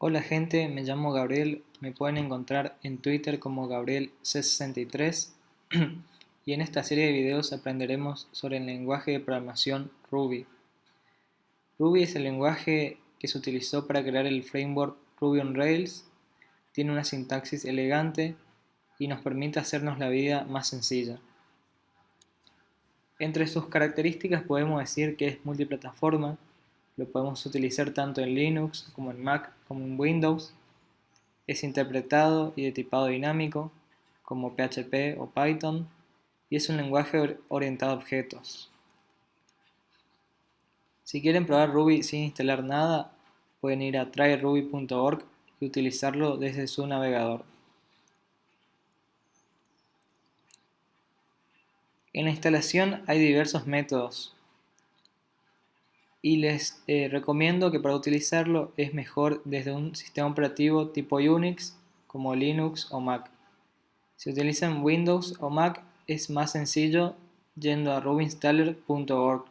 Hola gente, me llamo Gabriel, me pueden encontrar en Twitter como GabrielC63 y en esta serie de videos aprenderemos sobre el lenguaje de programación Ruby. Ruby es el lenguaje que se utilizó para crear el framework Ruby on Rails, tiene una sintaxis elegante y nos permite hacernos la vida más sencilla. Entre sus características podemos decir que es multiplataforma, lo podemos utilizar tanto en Linux como en Mac como en Windows. Es interpretado y de tipado dinámico como PHP o Python y es un lenguaje orientado a objetos. Si quieren probar Ruby sin instalar nada, pueden ir a tryruby.org y utilizarlo desde su navegador. En la instalación hay diversos métodos, y les eh, recomiendo que para utilizarlo es mejor desde un sistema operativo tipo Unix como Linux o Mac. Si utilizan Windows o Mac es más sencillo yendo a rubyinstaller.org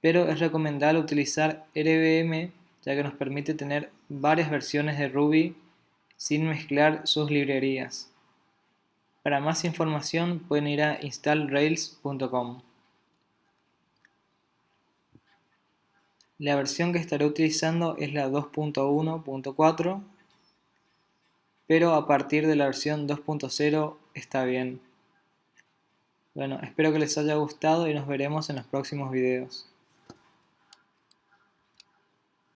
pero es recomendable utilizar RBM ya que nos permite tener varias versiones de Ruby sin mezclar sus librerías. Para más información pueden ir a installrails.com. La versión que estaré utilizando es la 2.1.4, pero a partir de la versión 2.0 está bien. Bueno, espero que les haya gustado y nos veremos en los próximos videos.